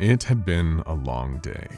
It had been a long day.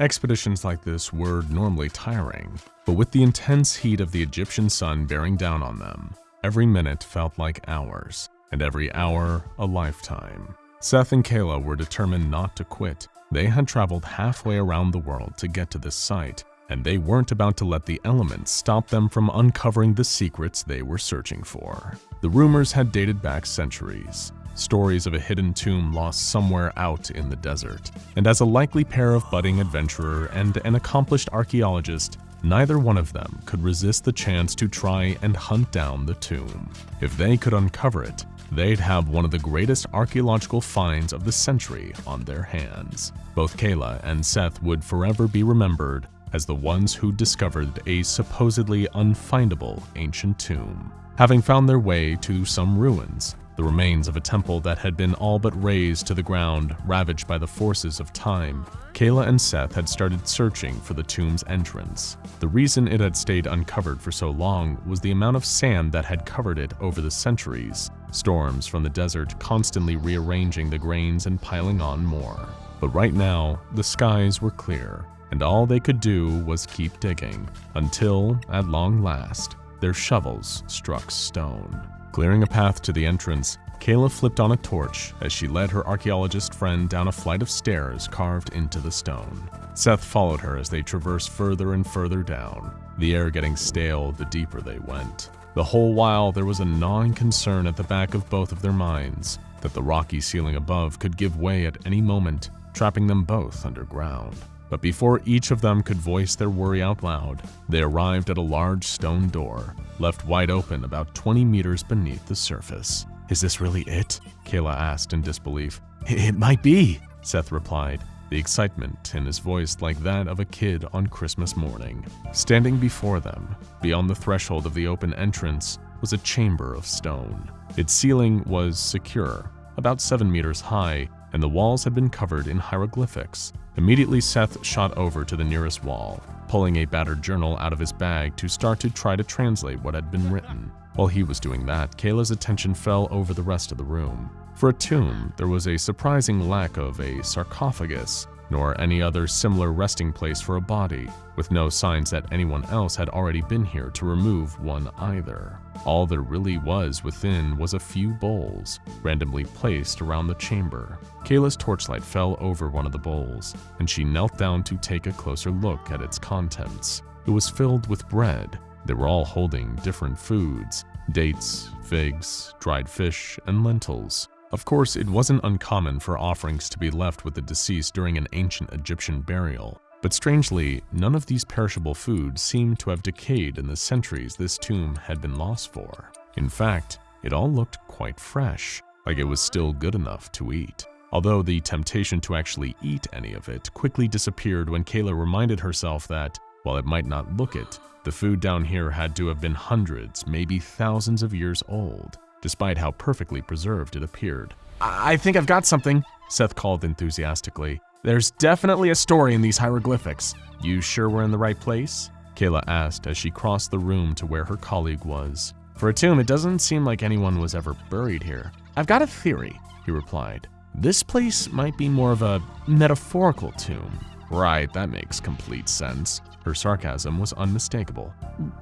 Expeditions like this were normally tiring, but with the intense heat of the Egyptian sun bearing down on them, every minute felt like hours, and every hour a lifetime. Seth and Kayla were determined not to quit. They had traveled halfway around the world to get to this site, and they weren't about to let the elements stop them from uncovering the secrets they were searching for. The rumors had dated back centuries, stories of a hidden tomb lost somewhere out in the desert. And as a likely pair of budding adventurer and an accomplished archaeologist, neither one of them could resist the chance to try and hunt down the tomb. If they could uncover it, they'd have one of the greatest archaeological finds of the century on their hands. Both Kayla and Seth would forever be remembered as the ones who discovered a supposedly unfindable ancient tomb. Having found their way to some ruins, the remains of a temple that had been all but razed to the ground, ravaged by the forces of time. Kayla and Seth had started searching for the tomb's entrance. The reason it had stayed uncovered for so long was the amount of sand that had covered it over the centuries, storms from the desert constantly rearranging the grains and piling on more. But right now, the skies were clear, and all they could do was keep digging, until, at long last, their shovels struck stone. Clearing a path to the entrance, Kayla flipped on a torch as she led her archaeologist friend down a flight of stairs carved into the stone. Seth followed her as they traversed further and further down, the air getting stale the deeper they went. The whole while there was a gnawing concern at the back of both of their minds that the rocky ceiling above could give way at any moment, trapping them both underground. But before each of them could voice their worry out loud, they arrived at a large stone door, left wide open about 20 meters beneath the surface. Is this really it? Kayla asked in disbelief. It might be, Seth replied, the excitement in his voice like that of a kid on Christmas morning. Standing before them, beyond the threshold of the open entrance, was a chamber of stone. Its ceiling was secure, about 7 meters high, and the walls had been covered in hieroglyphics. Immediately, Seth shot over to the nearest wall, pulling a battered journal out of his bag to start to try to translate what had been written. While he was doing that, Kayla's attention fell over the rest of the room. For a tomb, there was a surprising lack of a sarcophagus, nor any other similar resting place for a body, with no signs that anyone else had already been here to remove one either. All there really was within was a few bowls, randomly placed around the chamber. Kayla's torchlight fell over one of the bowls, and she knelt down to take a closer look at its contents. It was filled with bread. They were all holding different foods, dates, figs, dried fish, and lentils. Of course, it wasn't uncommon for offerings to be left with the deceased during an ancient Egyptian burial, but strangely, none of these perishable foods seemed to have decayed in the centuries this tomb had been lost for. In fact, it all looked quite fresh, like it was still good enough to eat. Although the temptation to actually eat any of it quickly disappeared when Kayla reminded herself that, while it might not look it, the food down here had to have been hundreds, maybe thousands of years old, despite how perfectly preserved it appeared. I think I've got something, Seth called enthusiastically. There's definitely a story in these hieroglyphics. You sure we're in the right place? Kayla asked as she crossed the room to where her colleague was. For a tomb, it doesn't seem like anyone was ever buried here. I've got a theory, he replied. This place might be more of a metaphorical tomb. Right, that makes complete sense. Her sarcasm was unmistakable.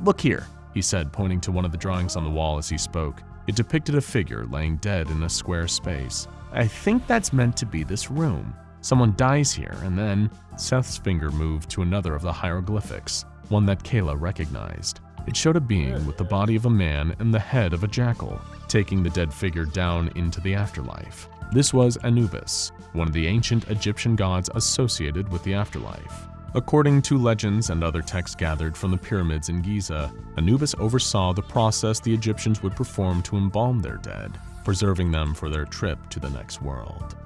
Look here, he said, pointing to one of the drawings on the wall as he spoke. It depicted a figure laying dead in a square space. I think that's meant to be this room. Someone dies here, and then Seth's finger moved to another of the hieroglyphics, one that Kayla recognized. It showed a being with the body of a man and the head of a jackal, taking the dead figure down into the afterlife. This was Anubis, one of the ancient Egyptian gods associated with the afterlife. According to legends and other texts gathered from the pyramids in Giza, Anubis oversaw the process the Egyptians would perform to embalm their dead, preserving them for their trip to the next world.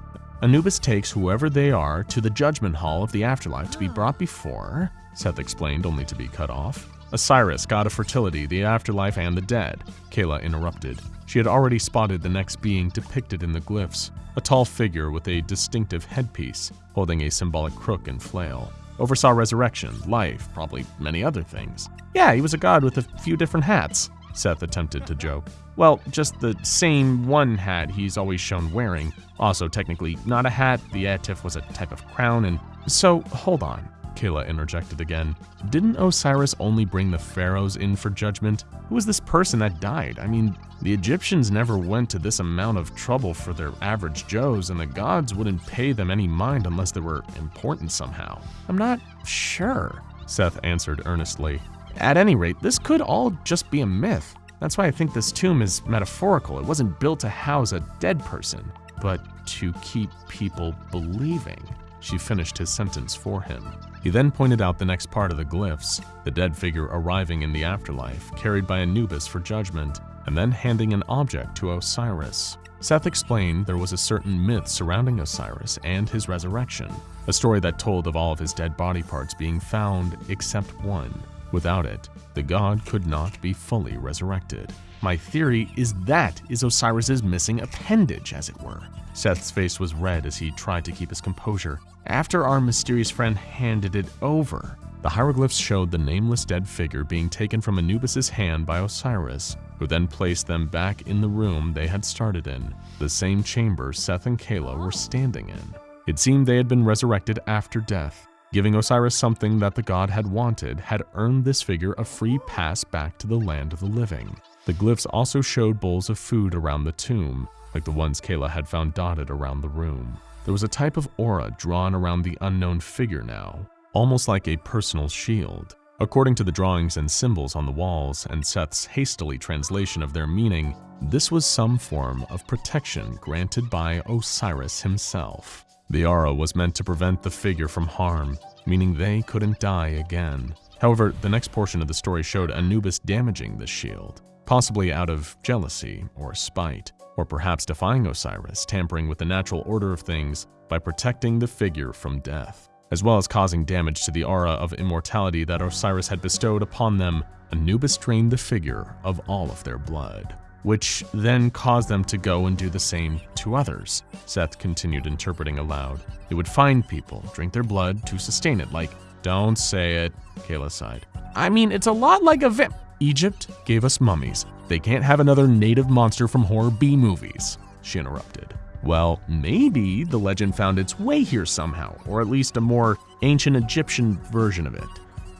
Anubis takes whoever they are to the judgment hall of the afterlife to be brought before, Seth explained only to be cut off. Osiris, god of fertility, the afterlife, and the dead, Kayla interrupted. She had already spotted the next being depicted in the glyphs, a tall figure with a distinctive headpiece, holding a symbolic crook and flail oversaw resurrection, life, probably many other things. Yeah, he was a god with a few different hats. Seth attempted to joke. Well, just the same one hat he's always shown wearing. Also, technically, not a hat, the Atef was a type of crown, and so, hold on. Kayla interjected again. Didn't Osiris only bring the pharaohs in for judgment? Who was this person that died? I mean, the Egyptians never went to this amount of trouble for their average Joes, and the gods wouldn't pay them any mind unless they were important somehow. I'm not sure, Seth answered earnestly. At any rate, this could all just be a myth. That's why I think this tomb is metaphorical. It wasn't built to house a dead person, but to keep people believing. She finished his sentence for him. He then pointed out the next part of the glyphs, the dead figure arriving in the afterlife, carried by Anubis for judgment, and then handing an object to Osiris. Seth explained there was a certain myth surrounding Osiris and his resurrection, a story that told of all of his dead body parts being found except one. Without it, the god could not be fully resurrected. My theory is that is Osiris's missing appendage, as it were. Seth's face was red as he tried to keep his composure. After our mysterious friend handed it over, the hieroglyphs showed the nameless dead figure being taken from Anubis' hand by Osiris, who then placed them back in the room they had started in, the same chamber Seth and Kayla were standing in. It seemed they had been resurrected after death. Giving Osiris something that the god had wanted had earned this figure a free pass back to the land of the living. The glyphs also showed bowls of food around the tomb, like the ones Kayla had found dotted around the room. There was a type of aura drawn around the unknown figure now, almost like a personal shield. According to the drawings and symbols on the walls and Seth's hastily translation of their meaning, this was some form of protection granted by Osiris himself. The aura was meant to prevent the figure from harm, meaning they couldn't die again. However, the next portion of the story showed Anubis damaging the shield, possibly out of jealousy or spite or perhaps defying Osiris, tampering with the natural order of things by protecting the figure from death. As well as causing damage to the aura of immortality that Osiris had bestowed upon them, Anubis drained the figure of all of their blood, which then caused them to go and do the same to others. Seth continued interpreting aloud. He would find people, drink their blood to sustain it, like, don't say it, Kayla sighed. I mean, it's a lot like a vamp. Egypt gave us mummies. They can't have another native monster from horror B movies, she interrupted. Well, maybe the legend found its way here somehow, or at least a more ancient Egyptian version of it.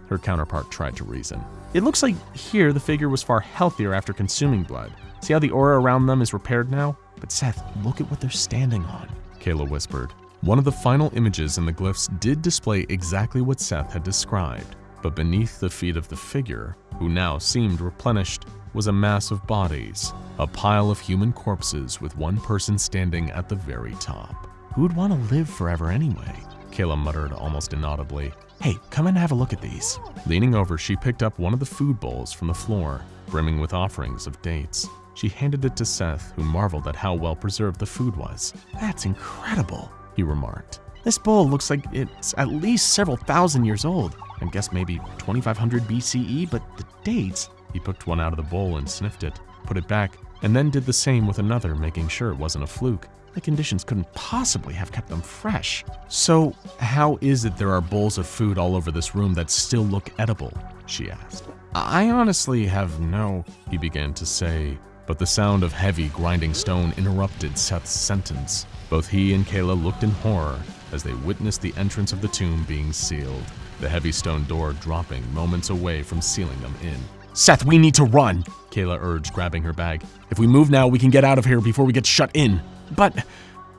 Her counterpart tried to reason. It looks like here the figure was far healthier after consuming blood. See how the aura around them is repaired now? But Seth, look at what they're standing on, Kayla whispered. One of the final images in the glyphs did display exactly what Seth had described, but beneath the feet of the figure, who now seemed replenished, was a mass of bodies, a pile of human corpses with one person standing at the very top. Who'd want to live forever anyway? Kayla muttered almost inaudibly. Hey, come and have a look at these. Leaning over, she picked up one of the food bowls from the floor, brimming with offerings of dates. She handed it to Seth, who marveled at how well preserved the food was. That's incredible, he remarked. This bowl looks like it's at least several thousand years old. I guess maybe 2500 BCE, but the dates, he picked one out of the bowl and sniffed it, put it back, and then did the same with another, making sure it wasn't a fluke. The conditions couldn't possibly have kept them fresh. So, how is it there are bowls of food all over this room that still look edible? She asked. I honestly have no, he began to say, but the sound of heavy, grinding stone interrupted Seth's sentence. Both he and Kayla looked in horror as they witnessed the entrance of the tomb being sealed, the heavy stone door dropping moments away from sealing them in. Seth, we need to run, Kayla urged, grabbing her bag. If we move now, we can get out of here before we get shut in. But,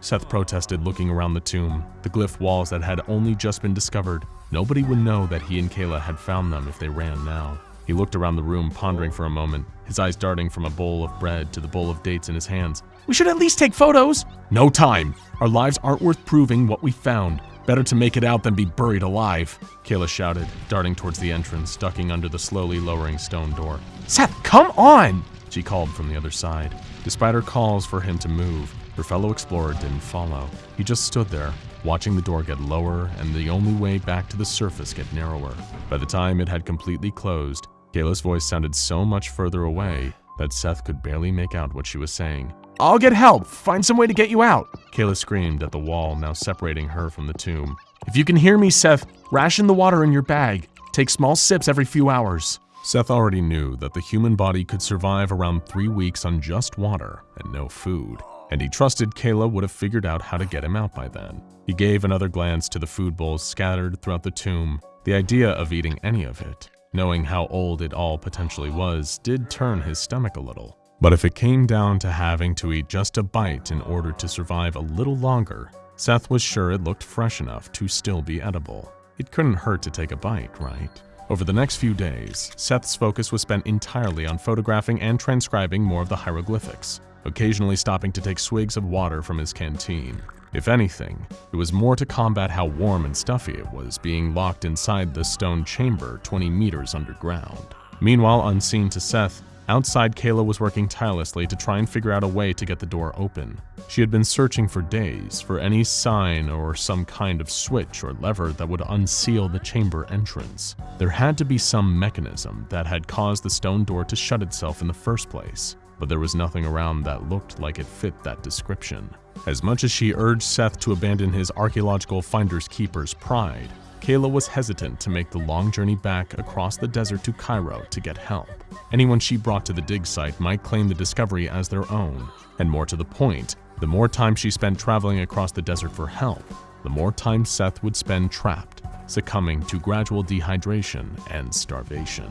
Seth protested, looking around the tomb, the glyph walls that had only just been discovered. Nobody would know that he and Kayla had found them if they ran now. He looked around the room, pondering for a moment, his eyes darting from a bowl of bread to the bowl of dates in his hands. We should at least take photos! No time! Our lives aren't worth proving what we found. Better to make it out than be buried alive, Kayla shouted, darting towards the entrance, ducking under the slowly lowering stone door. Seth, come on! She called from the other side. Despite her calls for him to move, her fellow explorer didn't follow. He just stood there, watching the door get lower and the only way back to the surface get narrower. By the time it had completely closed, Kayla's voice sounded so much further away that Seth could barely make out what she was saying. I'll get help. Find some way to get you out. Kayla screamed at the wall, now separating her from the tomb. If you can hear me, Seth, ration the water in your bag. Take small sips every few hours. Seth already knew that the human body could survive around three weeks on just water and no food, and he trusted Kayla would have figured out how to get him out by then. He gave another glance to the food bowls scattered throughout the tomb. The idea of eating any of it, knowing how old it all potentially was, did turn his stomach a little. But if it came down to having to eat just a bite in order to survive a little longer, Seth was sure it looked fresh enough to still be edible. It couldn't hurt to take a bite, right? Over the next few days, Seth's focus was spent entirely on photographing and transcribing more of the hieroglyphics, occasionally stopping to take swigs of water from his canteen. If anything, it was more to combat how warm and stuffy it was being locked inside the stone chamber 20 meters underground. Meanwhile, unseen to Seth, outside Kayla was working tirelessly to try and figure out a way to get the door open. She had been searching for days for any sign or some kind of switch or lever that would unseal the chamber entrance. There had to be some mechanism that had caused the stone door to shut itself in the first place, but there was nothing around that looked like it fit that description. As much as she urged Seth to abandon his archaeological finder's keeper's pride, Kayla was hesitant to make the long journey back across the desert to Cairo to get help. Anyone she brought to the dig site might claim the discovery as their own, and more to the point, the more time she spent traveling across the desert for help, the more time Seth would spend trapped, succumbing to gradual dehydration and starvation.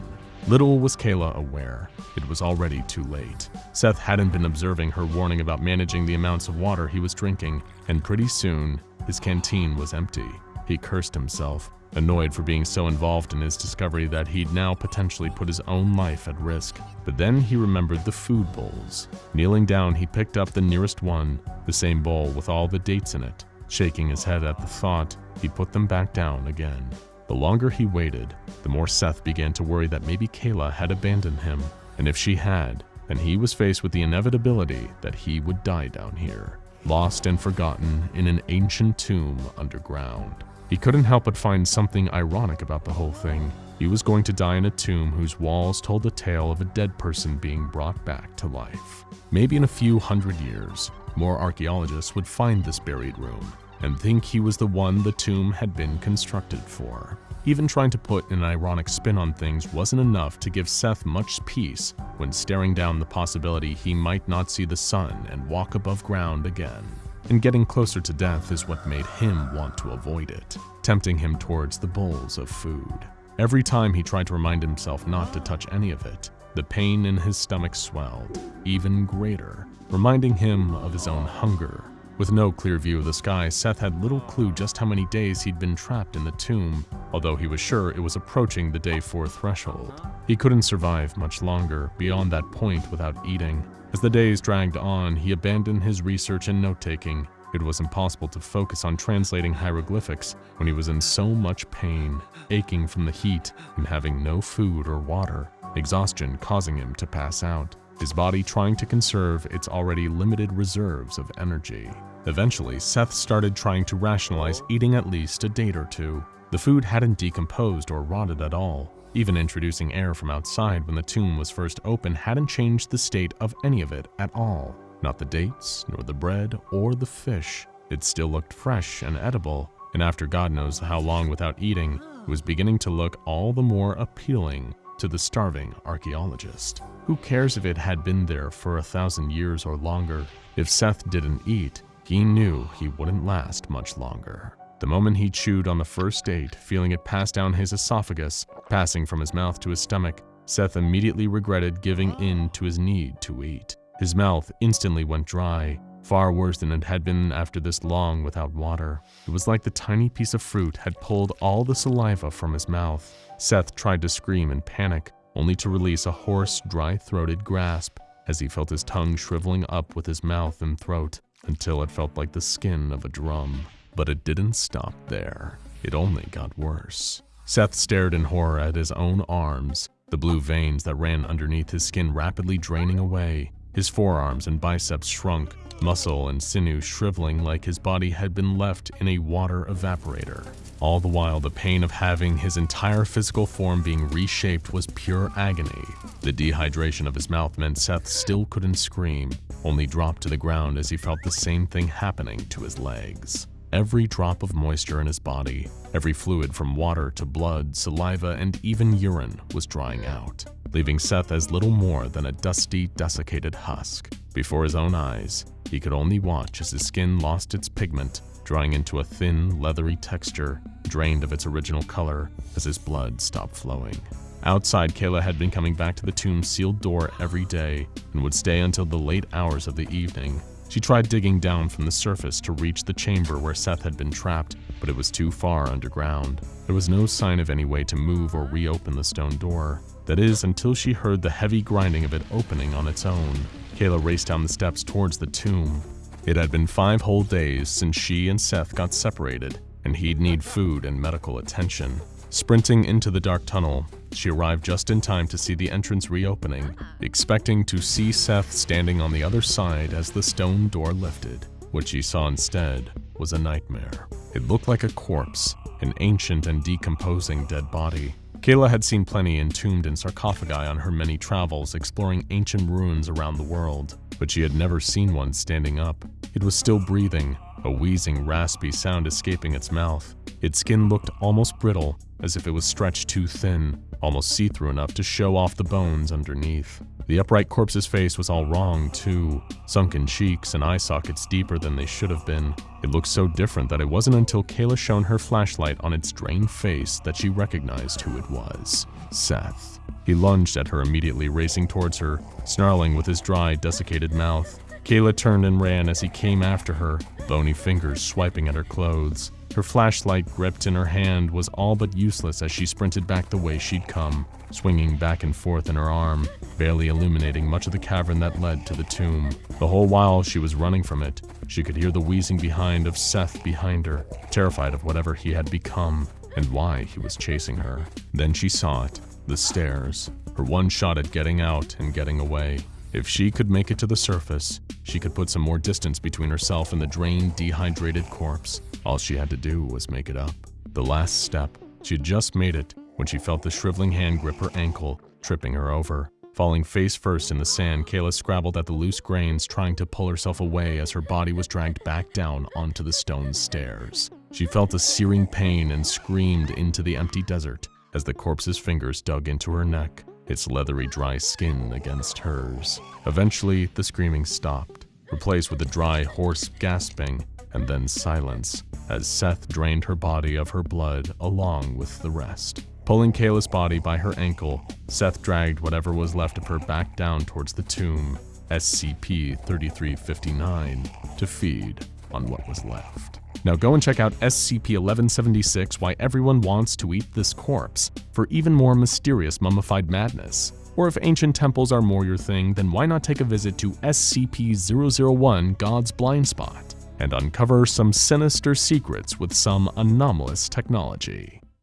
Little was Kayla aware. It was already too late. Seth hadn't been observing her warning about managing the amounts of water he was drinking, and pretty soon, his canteen was empty. He cursed himself, annoyed for being so involved in his discovery that he'd now potentially put his own life at risk. But then he remembered the food bowls. Kneeling down, he picked up the nearest one, the same bowl with all the dates in it. Shaking his head at the thought, he put them back down again. The longer he waited, the more Seth began to worry that maybe Kayla had abandoned him, and if she had, then he was faced with the inevitability that he would die down here, lost and forgotten in an ancient tomb underground. He couldn't help but find something ironic about the whole thing. He was going to die in a tomb whose walls told the tale of a dead person being brought back to life. Maybe in a few hundred years, more archaeologists would find this buried room and think he was the one the tomb had been constructed for. Even trying to put an ironic spin on things wasn't enough to give Seth much peace when staring down the possibility he might not see the sun and walk above ground again. And getting closer to death is what made him want to avoid it, tempting him towards the bowls of food. Every time he tried to remind himself not to touch any of it, the pain in his stomach swelled, even greater, reminding him of his own hunger with no clear view of the sky, Seth had little clue just how many days he'd been trapped in the tomb, although he was sure it was approaching the day four threshold. He couldn't survive much longer beyond that point without eating. As the days dragged on, he abandoned his research and note-taking. It was impossible to focus on translating hieroglyphics when he was in so much pain, aching from the heat and having no food or water, exhaustion causing him to pass out his body trying to conserve its already limited reserves of energy. Eventually, Seth started trying to rationalize eating at least a date or two. The food hadn't decomposed or rotted at all. Even introducing air from outside when the tomb was first opened hadn't changed the state of any of it at all. Not the dates, nor the bread, or the fish. It still looked fresh and edible, and after God knows how long without eating, it was beginning to look all the more appealing to the starving archaeologist. Who cares if it had been there for a thousand years or longer? If Seth didn't eat, he knew he wouldn't last much longer. The moment he chewed on the first date, feeling it pass down his esophagus, passing from his mouth to his stomach, Seth immediately regretted giving in to his need to eat. His mouth instantly went dry, far worse than it had been after this long without water. It was like the tiny piece of fruit had pulled all the saliva from his mouth. Seth tried to scream in panic, only to release a hoarse, dry-throated grasp as he felt his tongue shriveling up with his mouth and throat until it felt like the skin of a drum. But it didn't stop there. It only got worse. Seth stared in horror at his own arms, the blue veins that ran underneath his skin rapidly draining away. His forearms and biceps shrunk, muscle and sinew shriveling like his body had been left in a water evaporator. All the while, the pain of having his entire physical form being reshaped was pure agony. The dehydration of his mouth meant Seth still couldn't scream, only dropped to the ground as he felt the same thing happening to his legs. Every drop of moisture in his body. Every fluid from water to blood, saliva, and even urine was drying out, leaving Seth as little more than a dusty, desiccated husk. Before his own eyes, he could only watch as his skin lost its pigment, drying into a thin, leathery texture, drained of its original color as his blood stopped flowing. Outside, Kayla had been coming back to the tomb's sealed door every day and would stay until the late hours of the evening. She tried digging down from the surface to reach the chamber where Seth had been trapped, but it was too far underground. There was no sign of any way to move or reopen the stone door. That is, until she heard the heavy grinding of it opening on its own. Kayla raced down the steps towards the tomb. It had been five whole days since she and Seth got separated, and he'd need food and medical attention. Sprinting into the dark tunnel, she arrived just in time to see the entrance reopening, expecting to see Seth standing on the other side as the stone door lifted. What she saw instead was a nightmare. It looked like a corpse, an ancient and decomposing dead body. Kayla had seen plenty entombed in sarcophagi on her many travels exploring ancient ruins around the world, but she had never seen one standing up. It was still breathing, a wheezing, raspy sound escaping its mouth. Its skin looked almost brittle, as if it was stretched too thin, almost see-through enough to show off the bones underneath. The upright corpse's face was all wrong, too. Sunken cheeks and eye sockets deeper than they should have been. It looked so different that it wasn't until Kayla shone her flashlight on its drained face that she recognized who it was. Seth. He lunged at her immediately, racing towards her, snarling with his dry, desiccated mouth. Kayla turned and ran as he came after her, bony fingers swiping at her clothes. Her flashlight gripped in her hand was all but useless as she sprinted back the way she'd come, swinging back and forth in her arm, barely illuminating much of the cavern that led to the tomb. The whole while she was running from it, she could hear the wheezing behind of Seth behind her, terrified of whatever he had become and why he was chasing her. Then she saw it, the stairs, her one shot at getting out and getting away. If she could make it to the surface, she could put some more distance between herself and the drained, dehydrated corpse. All she had to do was make it up. The last step. She had just made it when she felt the shriveling hand grip her ankle, tripping her over. Falling face first in the sand, Kayla scrabbled at the loose grains, trying to pull herself away as her body was dragged back down onto the stone stairs. She felt a searing pain and screamed into the empty desert as the corpse's fingers dug into her neck its leathery dry skin against hers. Eventually, the screaming stopped, replaced with a dry, hoarse gasping, and then silence, as Seth drained her body of her blood along with the rest. Pulling Kayla's body by her ankle, Seth dragged whatever was left of her back down towards the tomb, SCP-3359, to feed on what was left. Now go and check out SCP-1176 Why Everyone Wants to Eat This Corpse for even more mysterious mummified madness. Or if ancient temples are more your thing, then why not take a visit to SCP-001 God's Blind Spot and uncover some sinister secrets with some anomalous technology.